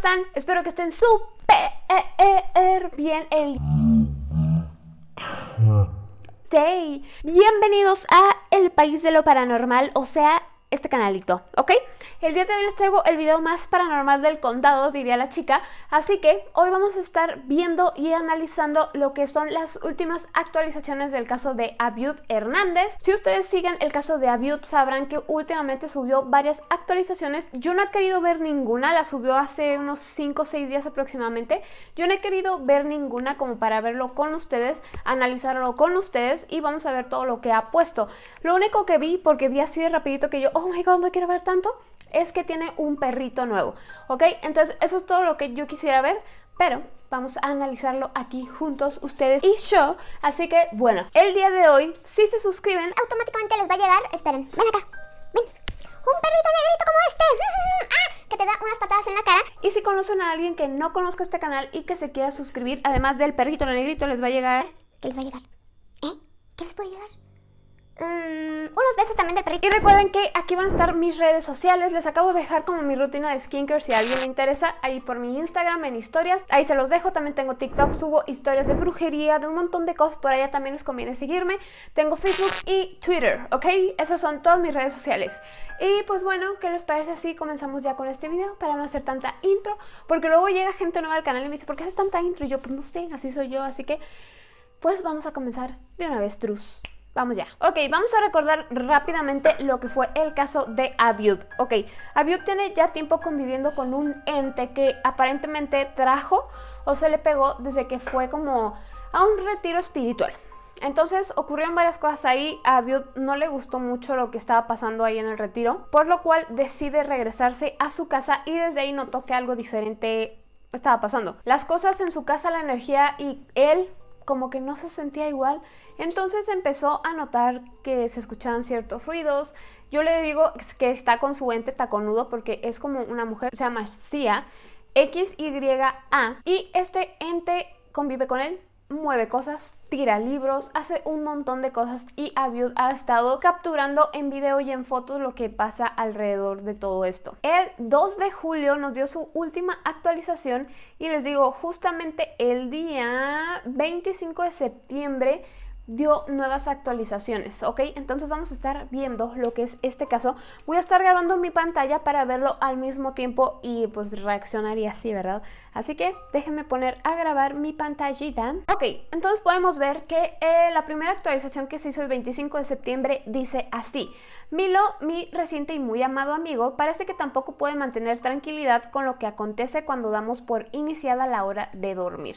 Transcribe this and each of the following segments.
están? Espero que estén súper bien el day. Bienvenidos a El País de lo Paranormal, o sea, este canalito, ¿ok? El día de hoy les traigo el video más paranormal del condado, diría la chica, así que hoy vamos a estar viendo y analizando lo que son las últimas actualizaciones del caso de Abiud Hernández. Si ustedes siguen el caso de Abiud sabrán que últimamente subió varias actualizaciones, yo no he querido ver ninguna, la subió hace unos 5 o 6 días aproximadamente, yo no he querido ver ninguna como para verlo con ustedes, analizarlo con ustedes y vamos a ver todo lo que ha puesto. Lo único que vi, porque vi así de rapidito que yo, oh my god, no quiero ver tanto, es que tiene un perrito nuevo, ¿ok? Entonces eso es todo lo que yo quisiera ver, pero vamos a analizarlo aquí juntos ustedes y yo, así que bueno, el día de hoy, si se suscriben, automáticamente les va a llegar, esperen, ven acá, ven, un perrito negrito como este, ¡Ah! que te da unas patadas en la cara. Y si conocen a alguien que no conozca este canal y que se quiera suscribir, además del perrito negrito, les va a llegar... ¿Qué les va a llegar? ¿Eh? ¿Qué les puede llegar? Mm, unos besos también del perrito. Y recuerden que aquí van a estar mis redes sociales. Les acabo de dejar como mi rutina de skincare si a alguien le interesa. Ahí por mi Instagram, en historias. Ahí se los dejo. También tengo TikTok. Subo historias de brujería, de un montón de cosas. Por allá también les conviene seguirme. Tengo Facebook y Twitter, ¿ok? Esas son todas mis redes sociales. Y pues bueno, ¿qué les parece si comenzamos ya con este video? Para no hacer tanta intro. Porque luego llega gente nueva al canal y me dice, ¿por qué haces tanta intro? Y yo, pues no sé, así soy yo. Así que, pues vamos a comenzar de una vez, trus. Vamos ya. Ok, vamos a recordar rápidamente lo que fue el caso de Abiud. Ok, Abiud tiene ya tiempo conviviendo con un ente que aparentemente trajo o se le pegó desde que fue como a un retiro espiritual. Entonces ocurrieron varias cosas ahí, a Abiud no le gustó mucho lo que estaba pasando ahí en el retiro, por lo cual decide regresarse a su casa y desde ahí notó que algo diferente estaba pasando. Las cosas en su casa, la energía y él como que no se sentía igual. Entonces empezó a notar que se escuchaban ciertos ruidos. Yo le digo que está con su ente taconudo porque es como una mujer, se llama Cia, X-Y-A. Y este ente convive con él mueve cosas, tira libros, hace un montón de cosas y Abiud ha estado capturando en video y en fotos lo que pasa alrededor de todo esto. El 2 de julio nos dio su última actualización y les digo, justamente el día 25 de septiembre dio nuevas actualizaciones, ¿ok? Entonces vamos a estar viendo lo que es este caso. Voy a estar grabando mi pantalla para verlo al mismo tiempo y pues reaccionaría así, ¿verdad? Así que déjenme poner a grabar mi pantallita. Ok, entonces podemos ver que eh, la primera actualización que se hizo el 25 de septiembre dice así. Milo, mi reciente y muy amado amigo, parece que tampoco puede mantener tranquilidad con lo que acontece cuando damos por iniciada la hora de dormir.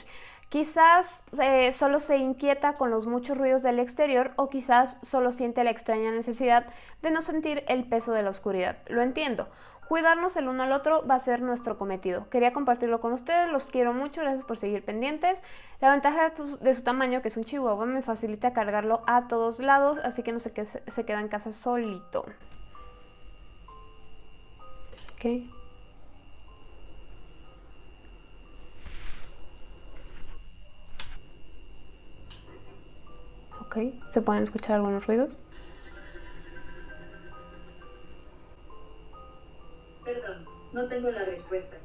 Quizás eh, solo se inquieta con los muchos ruidos del exterior o quizás solo siente la extraña necesidad de no sentir el peso de la oscuridad. Lo entiendo. Cuidarnos el uno al otro va a ser nuestro cometido. Quería compartirlo con ustedes, los quiero mucho, gracias por seguir pendientes. La ventaja de, su tamaño, que es un chihuahua, me facilita cargarlo a todos lados, así que no se queda en casa solito. Ok. ¿se pueden escuchar algunos ruidos? Perdón, no tengo la respuesta.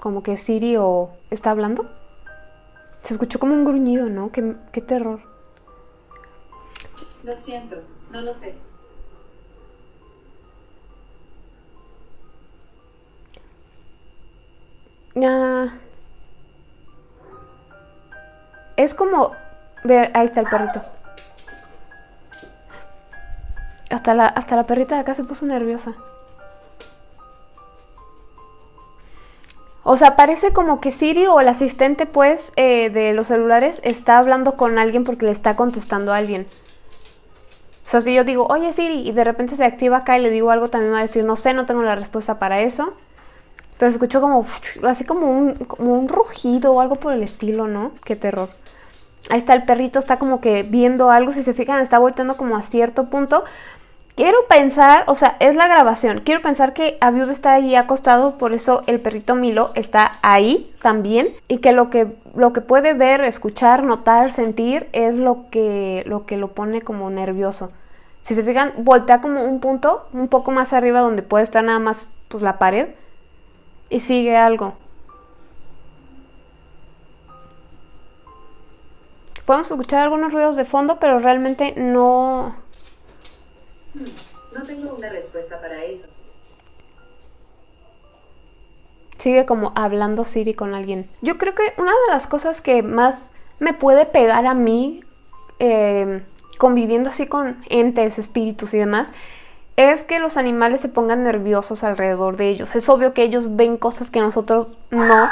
Como que Siri o está hablando. Se escuchó como un gruñido, ¿no? Qué, qué terror. Lo siento, no lo sé. Ah... Es como... Ve, ahí está el perrito. Hasta la, hasta la perrita de acá se puso nerviosa. O sea, parece como que Siri o el asistente, pues, eh, de los celulares está hablando con alguien porque le está contestando a alguien. O sea, si yo digo, oye Siri, y de repente se activa acá y le digo algo, también va a decir, no sé, no tengo la respuesta para eso. Pero se escuchó como, así como un, como un rugido o algo por el estilo, ¿no? Qué terror. Ahí está el perrito, está como que viendo algo, si se fijan está volteando como a cierto punto. Quiero pensar, o sea, es la grabación, quiero pensar que Abiud está ahí acostado, por eso el perrito Milo está ahí también. Y que lo que, lo que puede ver, escuchar, notar, sentir es lo que, lo que lo pone como nervioso. Si se fijan, voltea como un punto, un poco más arriba donde puede estar nada más pues la pared. Y sigue algo. Podemos escuchar algunos ruidos de fondo, pero realmente no... No tengo una respuesta para eso. Sigue como hablando Siri con alguien. Yo creo que una de las cosas que más me puede pegar a mí, eh, conviviendo así con entes, espíritus y demás, es que los animales se pongan nerviosos alrededor de ellos. Es obvio que ellos ven cosas que nosotros no.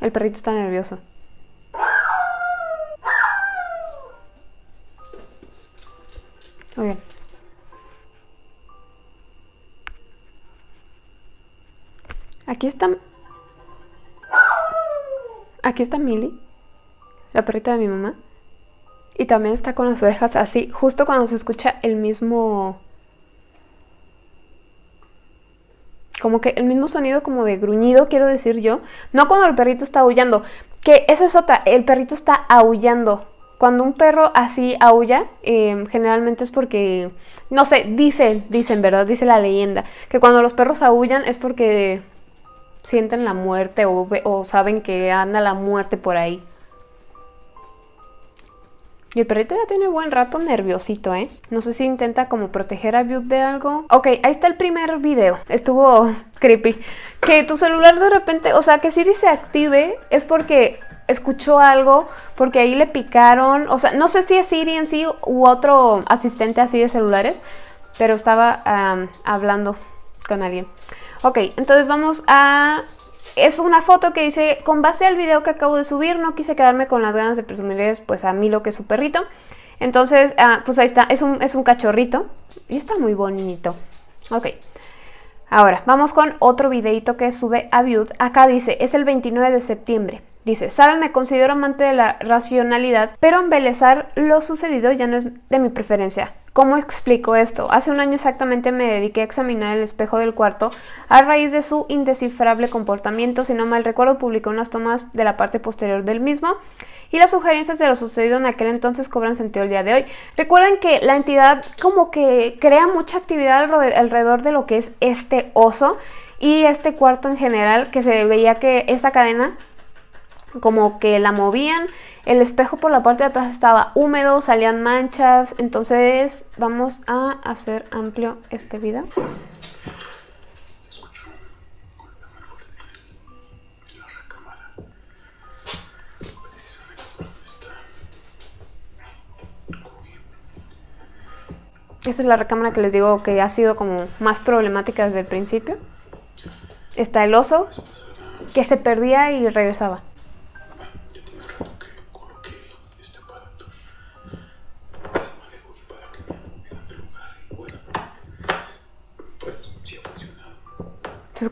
El perrito está nervioso. Oigan. Aquí está... Aquí está Millie, la perrita de mi mamá. Y también está con las orejas así, justo cuando se escucha el mismo... Como que el mismo sonido como de gruñido, quiero decir yo. No cuando el perrito está aullando. Que esa es otra, el perrito está aullando. Cuando un perro así aulla, eh, generalmente es porque, no sé, dicen, dicen, ¿verdad? Dice la leyenda, que cuando los perros aullan es porque sienten la muerte o, o saben que anda la muerte por ahí. Y el perrito ya tiene buen rato nerviosito, ¿eh? No sé si intenta como proteger a Butte de algo. Ok, ahí está el primer video. Estuvo creepy. Que tu celular de repente, o sea, que Siri se active es porque escuchó algo, porque ahí le picaron. O sea, no sé si es Siri en sí u otro asistente así de celulares, pero estaba hablando con alguien. Ok, entonces vamos a es una foto que dice, con base al video que acabo de subir, no quise quedarme con las ganas de presumirles pues a mí lo que es su perrito. Entonces, ah, pues ahí está, es un, es un cachorrito y está muy bonito. Ok. Ahora, vamos con otro videito que sube a Viud. Acá dice, es el 29 de septiembre. Dice, saben, me considero amante de la racionalidad, pero embelezar lo sucedido ya no es de mi preferencia. ¿Cómo explico esto? Hace un año exactamente me dediqué a examinar el espejo del cuarto a raíz de su indescifrable comportamiento. Si no mal recuerdo, publicó unas tomas de la parte posterior del mismo y las sugerencias de lo sucedido en aquel entonces cobran sentido el día de hoy. Recuerden que la entidad como que crea mucha actividad alrededor de lo que es este oso y este cuarto en general, que se veía que esa cadena como que la movían, el espejo por la parte de atrás estaba húmedo, salían manchas, entonces vamos a hacer amplio este video. Esta es la recámara que les digo que ha sido como más problemática desde el principio. Está el oso que se perdía y regresaba.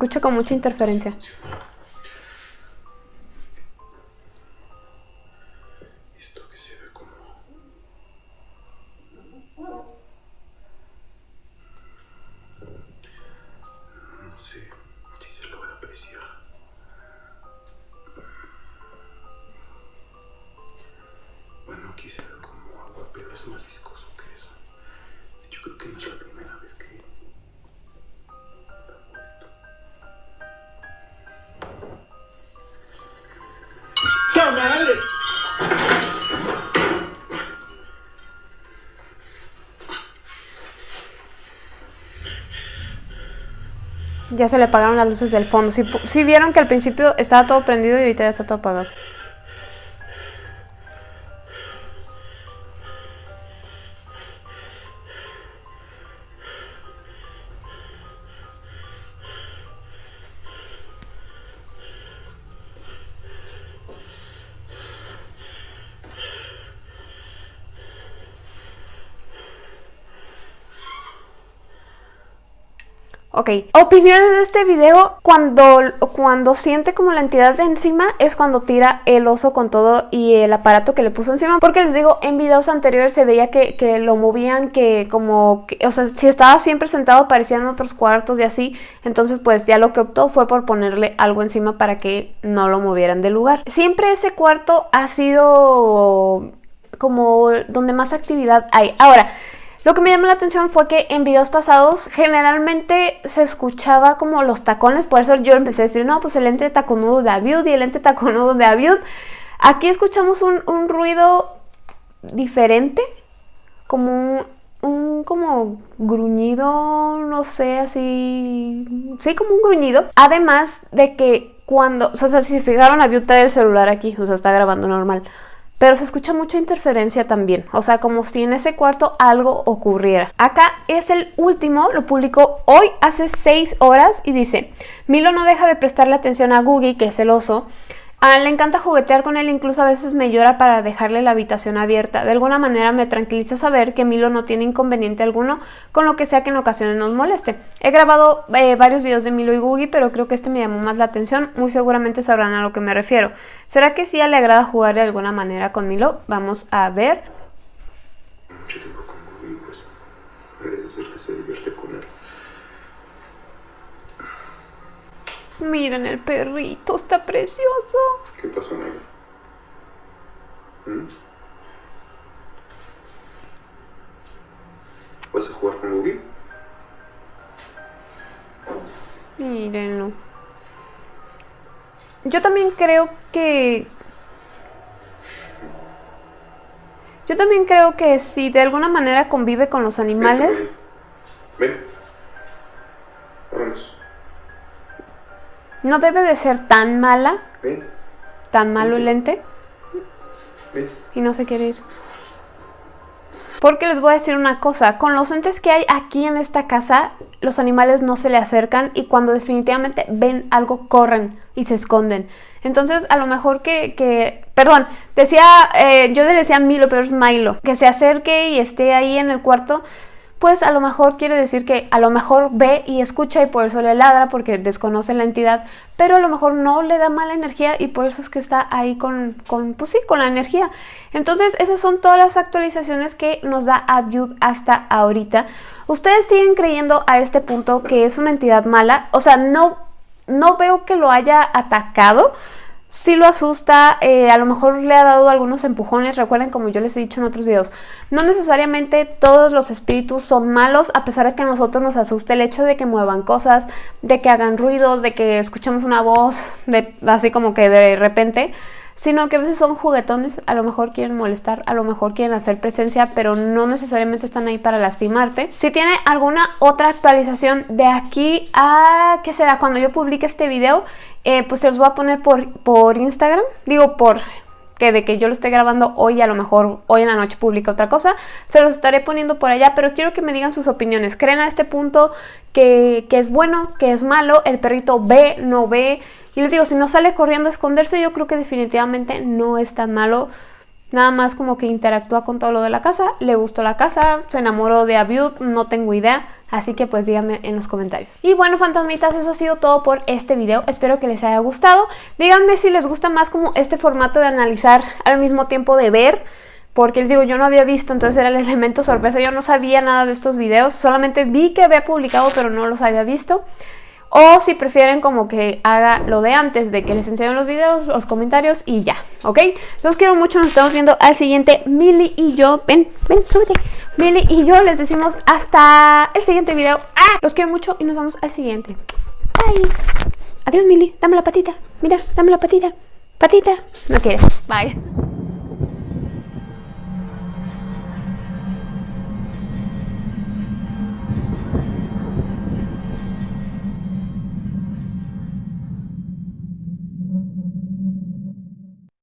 Se escucha con mucha interferencia. Ya se le apagaron las luces del fondo. Si, si vieron que al principio estaba todo prendido y ahorita ya está todo apagado. Ok, opiniones de este video, cuando, cuando siente como la entidad de encima es cuando tira el oso con todo y el aparato que le puso encima Porque les digo, en videos anteriores se veía que, lo movían, que como, o sea, si estaba siempre sentado aparecían otros cuartos y así Entonces pues ya lo que optó fue por ponerle algo encima para que no lo movieran del lugar. Siempre ese cuarto ha sido como donde más actividad hay. Ahora, Lo que me llamó la atención fue que en videos pasados generalmente se escuchaba como los tacones, por eso yo empecé a decir, no, pues el lente taconudo de Aviud y el lente taconudo de Aviud. Aquí escuchamos un, un ruido diferente, como un, un como gruñido, no sé, así, sí, como un gruñido. Además de que cuando, o sea, si se fijaron, Aviud trae el celular aquí, o sea, está grabando normal pero se escucha mucha interferencia también, o sea, como si en ese cuarto algo ocurriera. Acá es el último, lo publicó hoy hace 6 horas y dice, Milo no deja de prestarle atención a Googie, que es el oso, a le encanta juguetear con él, incluso a veces me llora para dejarle la habitación abierta. De alguna manera me tranquiliza saber que Milo no tiene inconveniente alguno con lo que sea que en ocasiones nos moleste. He grabado eh, varios videos de Milo y Googie, pero creo que este me llamó más la atención. Muy seguramente sabrán a lo que me refiero. ¿Será que sí le agrada jugar de alguna manera con Milo? Vamos a ver. Mucho tiempo con Googie, pues parece ser que se divierte con él. Miren el perrito, está precioso. ¿Qué pasó, Naya? ¿Mm? ¿Vas a jugar con Googie? Mírenlo. Yo también creo que... Yo también creo que si de alguna manera convive con los animales... Ven. Vámonos. No debe de ser tan mala, Ven. tan malo el lente, Ven. y no se quiere ir. Porque les voy a decir una cosa, con los entes que hay aquí en esta casa, los animales no se le acercan y cuando definitivamente ven algo corren y se esconden. Entonces a lo mejor que, que perdón, decía, eh, yo le decía a Milo, pero es Milo, que se acerque y esté ahí en el cuarto pues a lo mejor quiere decir que a lo mejor ve y escucha y por eso le ladra porque desconoce la entidad, pero a lo mejor no le da mala energía y por eso es que está ahí con, con pues sí, con la energía. Entonces esas son todas las actualizaciones que nos da Abiud hasta ahorita. Ustedes siguen creyendo a este punto que es una entidad mala, o sea, no, no veo que lo haya atacado, sí lo asusta, eh, a lo mejor le ha dado algunos empujones, recuerden como yo les he dicho en otros videos, no necesariamente todos los espíritus son malos, a pesar de que a nosotros nos asuste el hecho de que muevan cosas, de que hagan ruidos, de que escuchemos una voz, así como que de repente, sino que a veces son juguetones, a lo mejor quieren molestar, a lo mejor quieren hacer presencia, pero no necesariamente están ahí para lastimarte. Si tiene alguna otra actualización de aquí a, ¿qué será? Cuando yo publique este video, eh, pues se los voy a poner por, por Instagram, digo por que de que yo lo esté grabando hoy, a lo mejor hoy en la noche publica otra cosa, se los estaré poniendo por allá, pero quiero que me digan sus opiniones. ¿Creen a este punto que, que es bueno, que es malo? ¿El perrito ve, no ve? Y les digo, si no sale corriendo a esconderse, yo creo que definitivamente no es tan malo. Nada más como que interactúa con todo lo de la casa, le gustó la casa, se enamoró de Abiud, no tengo idea. Así que pues díganme en los comentarios. Y bueno, fantasmitas, eso ha sido todo por este video. Espero que les haya gustado. Díganme si les gusta más como este formato de analizar al mismo tiempo de ver. Porque les digo, yo no había visto, entonces era el elemento sorpresa. Yo no sabía nada de estos videos. Solamente vi que había publicado, pero no los había visto. O si prefieren como que haga lo de antes, de que les enseñen los videos, los comentarios y ya, ¿ok? Los quiero mucho, nos estamos viendo al siguiente. Mili y yo, ven, ven, súbete. Mili y yo les decimos hasta el siguiente video. ¡Ah! Los quiero mucho y nos vemos al siguiente. Bye. Adiós, Mili. Dame la patita. Mira, dame la patita. Patita. No quieres. Bye.